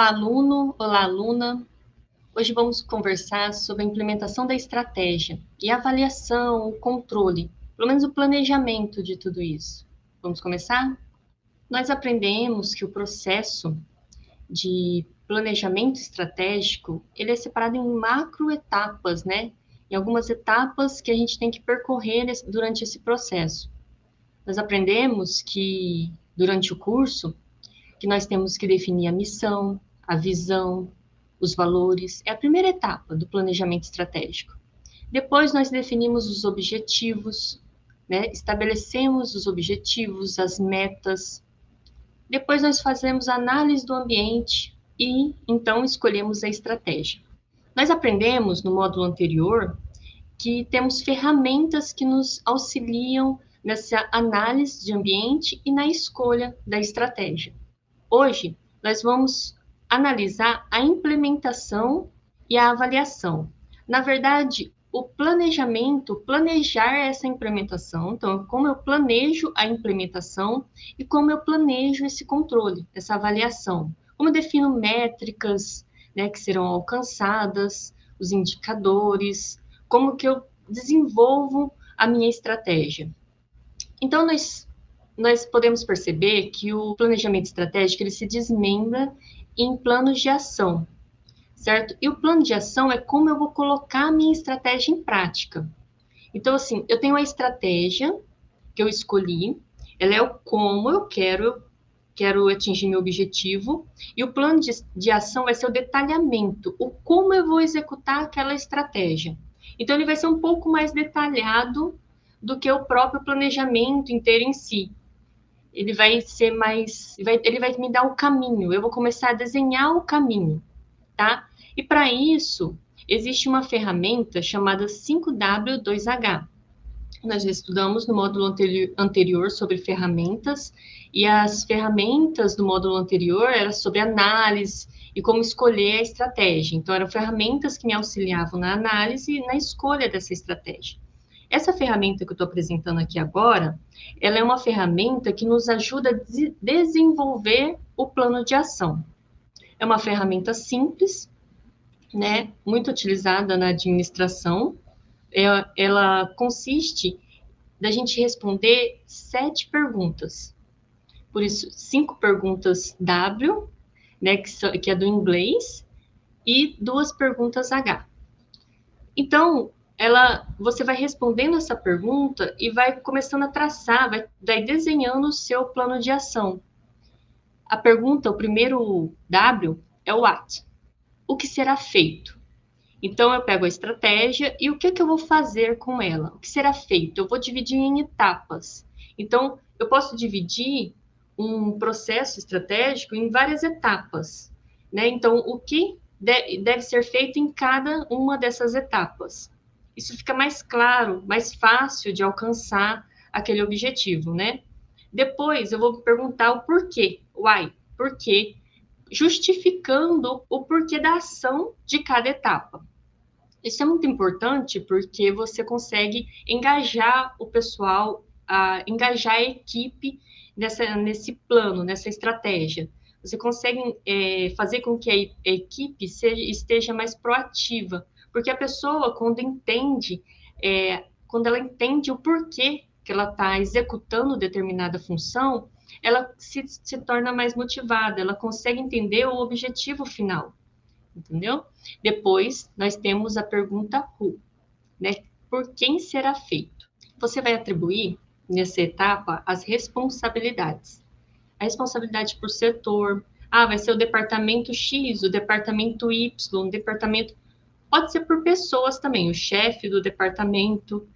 Olá, aluno, olá, aluna. Hoje vamos conversar sobre a implementação da estratégia e a avaliação, o controle, pelo menos o planejamento de tudo isso. Vamos começar? Nós aprendemos que o processo de planejamento estratégico, ele é separado em macro etapas, né? Em algumas etapas que a gente tem que percorrer durante esse processo. Nós aprendemos que durante o curso que nós temos que definir a missão, a visão, os valores. É a primeira etapa do planejamento estratégico. Depois nós definimos os objetivos, né? estabelecemos os objetivos, as metas. Depois nós fazemos a análise do ambiente e então escolhemos a estratégia. Nós aprendemos no módulo anterior que temos ferramentas que nos auxiliam nessa análise de ambiente e na escolha da estratégia. Hoje, nós vamos analisar a implementação e a avaliação. Na verdade, o planejamento, planejar essa implementação, então, como eu planejo a implementação e como eu planejo esse controle, essa avaliação. Como eu defino métricas né, que serão alcançadas, os indicadores, como que eu desenvolvo a minha estratégia. Então, nós nós podemos perceber que o planejamento estratégico ele se desmembra em planos de ação, certo? E o plano de ação é como eu vou colocar a minha estratégia em prática. Então, assim, eu tenho a estratégia que eu escolhi, ela é o como eu quero, quero atingir meu objetivo, e o plano de, de ação vai ser o detalhamento, o como eu vou executar aquela estratégia. Então, ele vai ser um pouco mais detalhado do que o próprio planejamento inteiro em si ele vai ser mais, vai, ele vai me dar o caminho, eu vou começar a desenhar o caminho, tá? E para isso, existe uma ferramenta chamada 5W2H. Nós já estudamos no módulo anterior, sobre ferramentas, e as ferramentas do módulo anterior eram sobre análise e como escolher a estratégia. Então, eram ferramentas que me auxiliavam na análise e na escolha dessa estratégia. Essa ferramenta que eu estou apresentando aqui agora, ela é uma ferramenta que nos ajuda a desenvolver o plano de ação. É uma ferramenta simples, né, muito utilizada na administração. É, ela consiste da gente responder sete perguntas. Por isso, cinco perguntas W, né, que, que é do inglês, e duas perguntas H. Então, ela, você vai respondendo essa pergunta e vai começando a traçar, vai, vai desenhando o seu plano de ação. A pergunta, o primeiro W, é o what. O que será feito? Então, eu pego a estratégia e o que, que eu vou fazer com ela? O que será feito? Eu vou dividir em etapas. Então, eu posso dividir um processo estratégico em várias etapas. Né? Então, o que deve ser feito em cada uma dessas etapas isso fica mais claro, mais fácil de alcançar aquele objetivo, né? Depois eu vou perguntar o porquê, why, porquê, justificando o porquê da ação de cada etapa. Isso é muito importante porque você consegue engajar o pessoal, a, engajar a equipe nessa, nesse plano, nessa estratégia. Você consegue é, fazer com que a, equipe seja, esteja mais proativa, porque a pessoa, quando entende, é, quando ela entende o porquê que ela está executando determinada função, ela se, se torna mais motivada, ela consegue entender o objetivo final, entendeu? Depois, nós temos a pergunta who, né? Por quem será feito? Você vai atribuir, nessa etapa, as responsabilidades. A responsabilidade por setor, ah, vai ser o departamento X, o departamento Y, o departamento Pode ser por pessoas também, o chefe do departamento.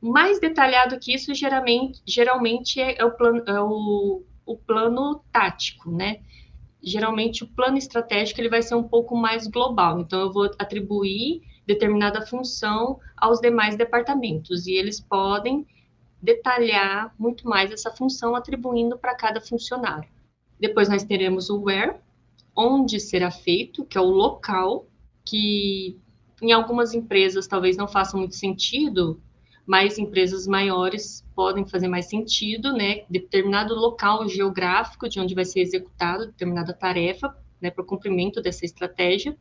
Mais detalhado que isso, geralmente, geralmente é, é, o plano, é o, o plano tático, né? Geralmente o plano estratégico ele vai ser um pouco mais global. Então, eu vou atribuir determinada função aos demais departamentos e eles podem detalhar muito mais essa função atribuindo para cada funcionário. Depois nós teremos o where, onde será feito, que é o local que em algumas empresas talvez não faça muito sentido, mas empresas maiores podem fazer mais sentido, né? Determinado local geográfico de onde vai ser executada determinada tarefa né, para o cumprimento dessa estratégia.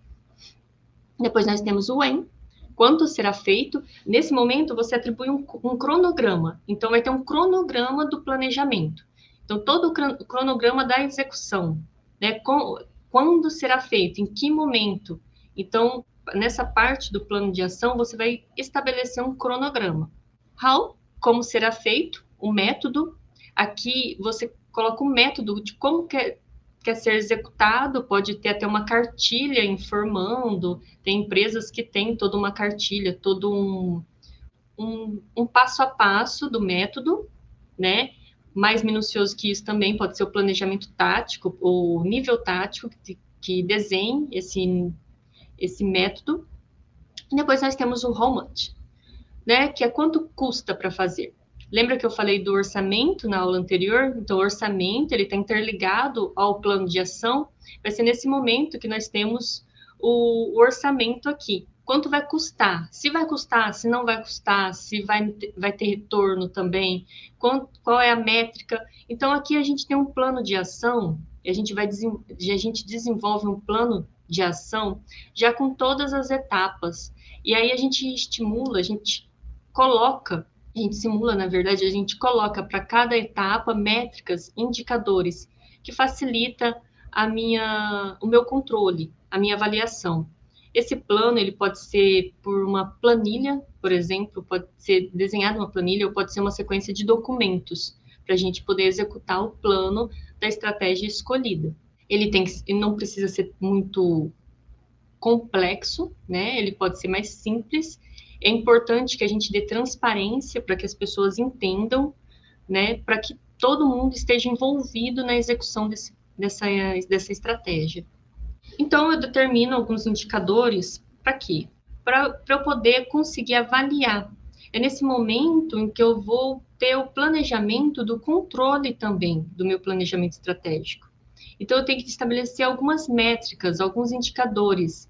Depois nós temos o when, quanto será feito. Nesse momento, você atribui um, um cronograma. Então, vai ter um cronograma do planejamento. Então, todo o cronograma da execução, né? Com, quando será feito, em que momento. Então, nessa parte do plano de ação, você vai estabelecer um cronograma. How, como será feito, o método. Aqui você coloca o método de como quer, quer ser executado, pode ter até uma cartilha informando, tem empresas que têm toda uma cartilha, todo um, um, um passo a passo do método, né? Mais minucioso que isso também pode ser o planejamento tático, o nível tático que, que desenhe esse, esse método. Depois nós temos o how much, né, que é quanto custa para fazer. Lembra que eu falei do orçamento na aula anterior? Então, o orçamento ele está interligado ao plano de ação. Vai ser nesse momento que nós temos o, orçamento aqui quanto vai custar, se vai custar, se não vai custar, se vai, vai ter retorno também, qual, qual é a métrica. Então, aqui a gente tem um plano de ação, a gente, vai, a gente desenvolve um plano de ação já com todas as etapas. E aí a gente estimula, a gente coloca, a gente simula, na verdade, a gente coloca para cada etapa métricas, indicadores, que facilita a minha, o meu controle, a minha avaliação. Esse plano ele pode ser por uma planilha, por exemplo, pode ser desenhado uma planilha ou pode ser uma sequência de documentos para a gente poder executar o plano da estratégia escolhida. Ele tem que, ele não precisa ser muito complexo, né? Ele pode ser mais simples. É importante que a gente dê transparência para que as pessoas entendam, né? Para que todo mundo esteja envolvido na execução desse, dessa, dessa estratégia. Então, eu determino alguns indicadores para quê? Para eu poder conseguir avaliar. É nesse momento em que eu vou ter o planejamento do controle também do meu planejamento estratégico. Então, eu tenho que estabelecer algumas métricas, alguns indicadores.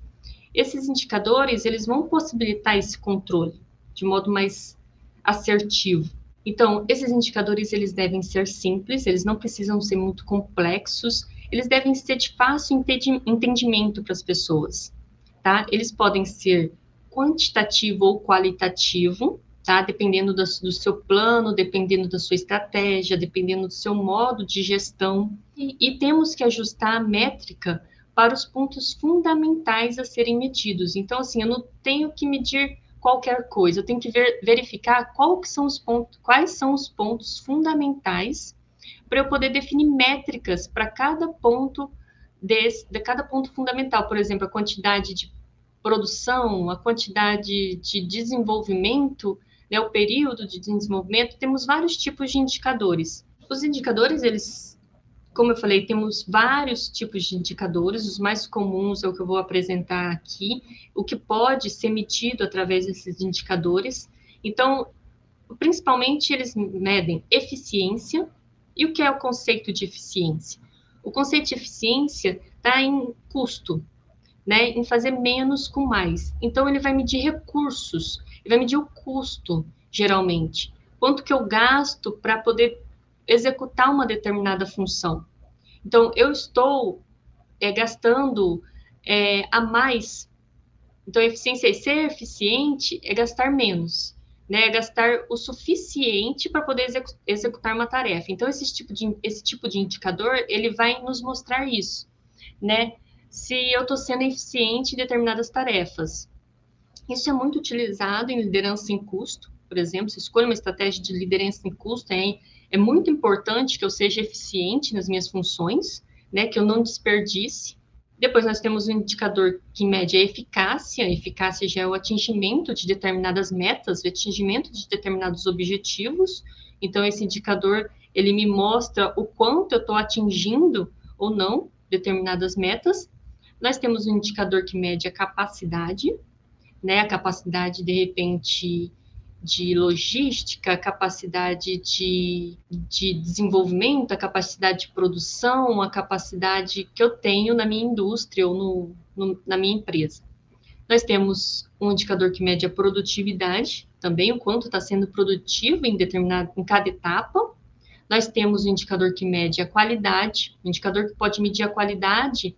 Esses indicadores, eles vão possibilitar esse controle de modo mais assertivo. Então, esses indicadores, eles devem ser simples, eles não precisam ser muito complexos, eles devem ser de fácil entendimento para as pessoas, tá? Eles podem ser quantitativo ou qualitativo, tá? Dependendo do, do seu plano, dependendo da sua estratégia, dependendo do seu modo de gestão. E, temos que ajustar a métrica para os pontos fundamentais a serem medidos. Então, assim, eu não tenho que medir qualquer coisa, eu tenho que ver, verificar são os pontos, quais são os pontos fundamentais para eu poder definir métricas para cada ponto desse, de cada ponto fundamental, por exemplo, a quantidade de produção, a quantidade de desenvolvimento, né, o período de desenvolvimento, temos vários tipos de indicadores. Os indicadores, eles, como eu falei, temos vários tipos de indicadores, os mais comuns é o que eu vou apresentar aqui, o que pode ser medido através desses indicadores. Então, principalmente eles medem eficiência, e o que é o conceito de eficiência? O conceito de eficiência está em custo, né, em fazer menos com mais. Então, ele vai medir recursos, ele vai medir o custo, geralmente. Quanto que eu gasto para poder executar uma determinada função. Então, eu estou é, gastando é, a mais. Então, eficiência é ser eficiente é gastar menos né, gastar o suficiente para poder execu executar uma tarefa. Então, esse tipo, de, esse tipo de indicador, ele vai nos mostrar isso, né? Se eu estou sendo eficiente em determinadas tarefas. Isso é muito utilizado em liderança em custo, por exemplo, se escolho uma estratégia de liderança em custo, é, é muito importante que eu seja eficiente nas minhas funções, né, que eu não desperdice, depois nós temos um indicador que mede a eficácia. A eficácia já é o atingimento de determinadas metas, o atingimento de determinados objetivos. Então, esse indicador, ele me mostra o quanto eu estou atingindo ou não determinadas metas. Nós temos um indicador que mede a capacidade, né? A capacidade, de repente, de logística, a capacidade de, de desenvolvimento, a capacidade de produção, a capacidade que eu tenho na minha indústria ou no, no, na minha empresa. Nós temos um indicador que mede a produtividade, também o quanto está sendo produtivo em, determinado, em cada etapa. Nós temos um indicador que mede a qualidade, um indicador que pode medir a qualidade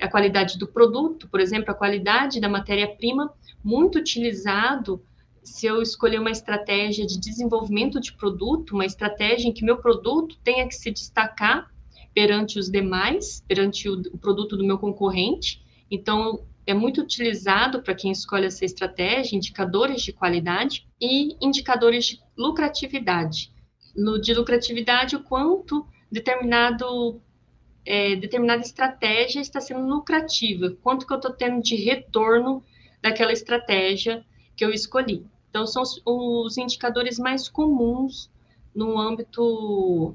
a qualidade do produto, por exemplo, a qualidade da matéria-prima, muito utilizado se eu escolher uma estratégia de desenvolvimento de produto, uma estratégia em que meu produto tenha que se destacar perante os demais, perante o, o produto do meu concorrente. Então, é muito utilizado para quem escolhe essa estratégia, indicadores de qualidade e indicadores de lucratividade. No de lucratividade, o quanto determinado é, determinada estratégia está sendo lucrativa, quanto que eu estou tendo de retorno daquela estratégia que eu escolhi. Então, são os, indicadores mais comuns no âmbito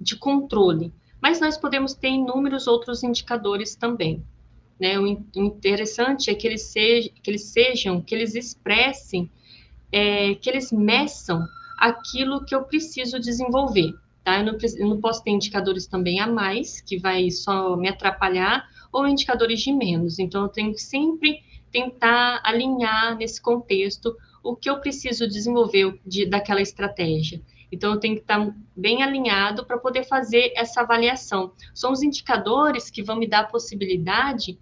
de controle. Mas nós podemos ter inúmeros outros indicadores também. Né? O interessante é que eles, sejam, que eles sejam, que eles expressem, é, que eles meçam aquilo que eu preciso desenvolver. Tá? Eu, não, eu não posso ter indicadores também a mais, que vai só me atrapalhar, ou indicadores de menos. Então, eu tenho que sempre tentar alinhar nesse contexto o que eu preciso desenvolver de, daquela estratégia. Então, eu tenho que estar bem alinhado para poder fazer essa avaliação. São os indicadores que vão me dar a possibilidade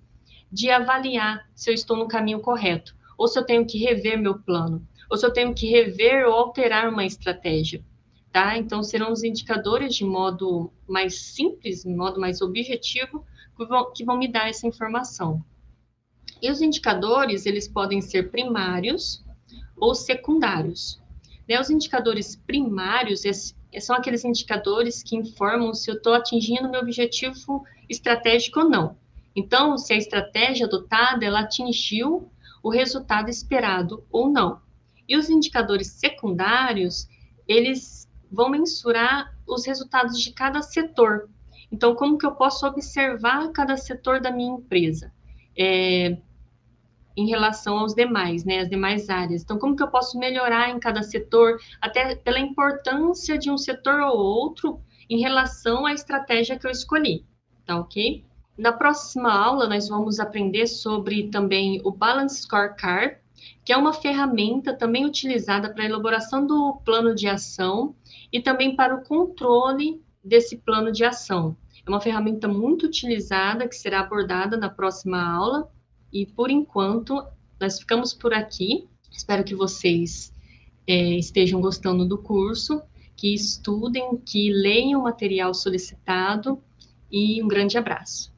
de avaliar se eu estou no caminho correto, ou se eu tenho que rever meu plano, ou se eu tenho que rever ou alterar uma estratégia. Tá? Então, serão os indicadores de modo mais simples, de modo mais objetivo, que vão, que vão me dar essa informação. E os indicadores, eles podem ser primários ou secundários. Né? Os indicadores primários são aqueles indicadores que informam se eu estou atingindo meu objetivo estratégico ou não. Então, se a estratégia adotada ela atingiu o resultado esperado ou não. E os indicadores secundários, eles vão mensurar os resultados de cada setor. Então, como que eu posso observar cada setor da minha empresa? É, em relação aos demais, né, as demais áreas. Então, como que eu posso melhorar em cada setor, até pela importância de um setor ou outro em relação à estratégia que eu escolhi, tá ok? Na próxima aula, nós vamos aprender sobre também o Balance Scorecard, que é uma ferramenta também utilizada para a elaboração do plano de ação e também para o controle desse plano de ação. É uma ferramenta muito utilizada que será abordada na próxima aula e por enquanto, nós ficamos por aqui. Espero que vocês é, estejam gostando do curso, que estudem, que leiam o material solicitado e um grande abraço.